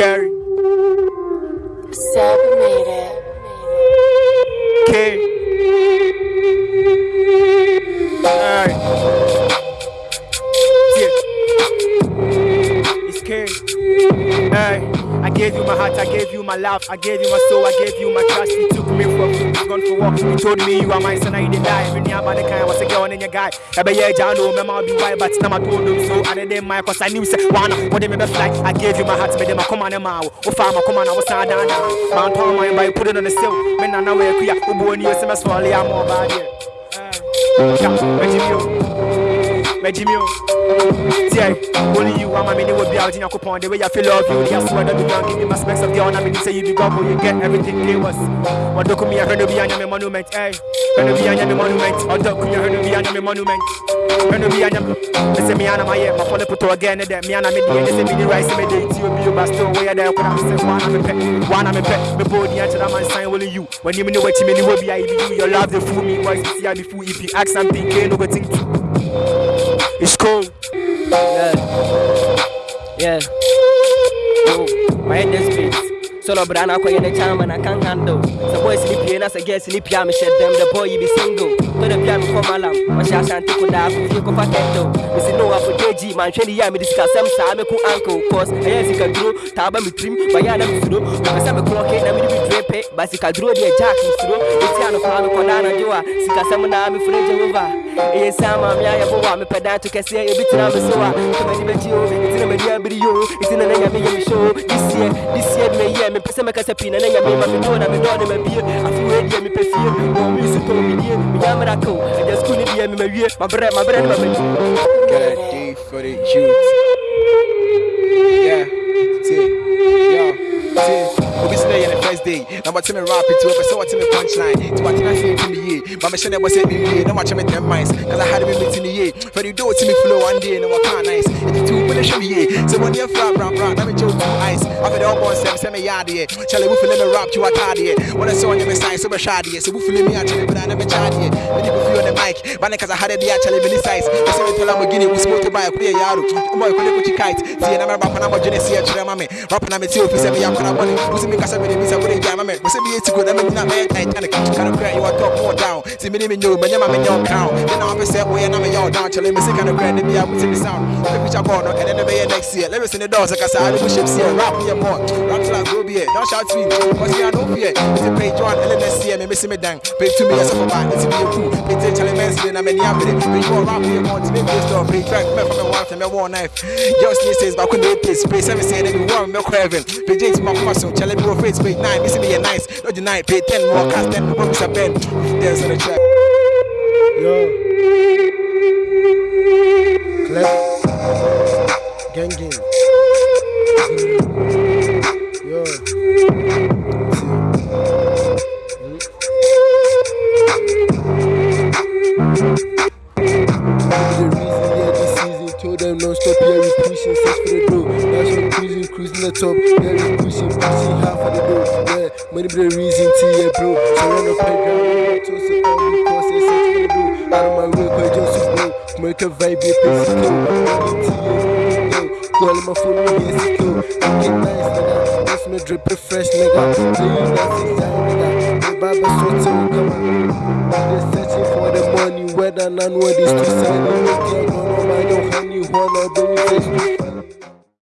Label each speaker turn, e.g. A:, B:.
A: Gary.
B: Seb made it.
A: K. Alright. Yeah. It's K. Alright. I gave you my heart, I gave you my love, I gave you my soul, I gave you my trust. You took me for a gone for walk. You told me you are my son, I didn't die. Every near by the kind was a girl and your guy. I be yeah, John, oh, no, my be white, but now I told them so. I didn't mind, cause I knew, say, one, what they me fly. I gave you my heart, made them a on, them out. Oh, farmer, come on, I was down, down, down. Mount on my by put it on the sill. Men, I know where we are, who born you, SMS for I'm more bad, yeah. Mejimio, yeah, only you, I'm a mini will be out in your coupon. The way I feel love you, the swear that you don't give me my specs of the honor. Me say you be gobble, you get everything they was. What do me, I heard of be on your monument, eh? Heard of be on your monument, or do me, I heard of be on your monument. Of be on They say me and my ear, my phone put again, that me and me, they say me the rice, me they to you, but still where there could have said one of me pet, one of me pet, me body and that man sign only you. When you me know what you mean, you will be, I be you, your love, the fool me, boys, see, I be fool, if you ask something, can't no think to. It's cool.
C: Yeah. yeah. Oh, my head is beats. Solo brana kwa yene chama na kangando The boy sleep here nasa girl sleep here Me shed them the boy you be single To the piano for malam Washi ashanti kuna afufi kufa kendo Misi no afu deji man shwendi ya me discuss Sam sa me ku uncle Cause aye zika duro Taba mi trim bayana mi suro Mekasa me kuloke na mi dibi drepe Basi kaduro diye jack mi suro Iti ano kwa me kwa nana diwa Sika semu na mi fure Jehovah Eye sama me ya bo wa me peda to so a. To me ni be ji o. Eti na me dia biri yo. Eti na na ya me ya me show. This year, this year me yeah me pese me kasa pina na nyame ma me do na me do na me bie afu we die me pefie mo mi su to me ko e just kuni die me ma wie ma bre ma bre ma me
A: Good day for the youth. Yeah, see, yo, see. Obi say in the first day. Now what me rap it to up, so what me punchline. To what I say to me yeah. But me shine was say me yeah. Now watch me ten minds. Cause I had me meeting the yeah. For you do it to me flow one day. Now what kind nice. If you two put show me yeah. So when you flat rap rap, let me joke two ice. After the all boss them say me yard yeah. Charlie we feel me rap you a card yeah. When I saw on your side so be shad yeah. So we feel me actually but I never charge yeah. When you feel on the mic, but cause I had it actually really size. I say me tell Lamborghini we smoke to buy a clear yaro. Oh, boy ko le ko kite. See na me rap na mo jene see a chere mame. Rap na me see office me ya kona money. Usi me kasa me de bisa kure jama me. We say be eti go na me na me Titanic. Can cry you talk more Oh, down. See me know me nyama me nyom crown. Then I say boy na me yo down chale me say can cry me ya put the sound. The picture no and then be next year. Let me see the doors like I say I do ship see rap me a more. Rap till I be Don't shout to me. Me I don't fear. It's a page one LNS year me see me dang. Pay to me as a for It's be a. Pay to chale me say na me ni ambe. Pay you rap me more to me be. Pay track me from me wife me one knife. Just me says back when they taste. Pay seven say they be warm me craving. Pay James my muscle. Me go face page nine. See me a nice. Not the night. Pay ten more cast Mr. Ben. There's the track.
D: Yo. Clef. Gang gang. Yo. The reason, yeah, this season told them non stop, yeah, we pushing six for the dough. That's what cruising, cruising the top, yeah, we pushing, pushing half of the dough. Yeah, money be the reason to, yeah, bro. Surround the playground, to so blow. Make a vibe, yeah, pace it slow. Money to, yeah, yo. Call my phone, yeah, it's slow. Get nice, nigga. That's me drip it fresh, nigga. Play you that's inside, nigga. The Baba so too, come on. They're searching for the money, whether none what is to sell. You can't go no, I don't honey, wanna do it.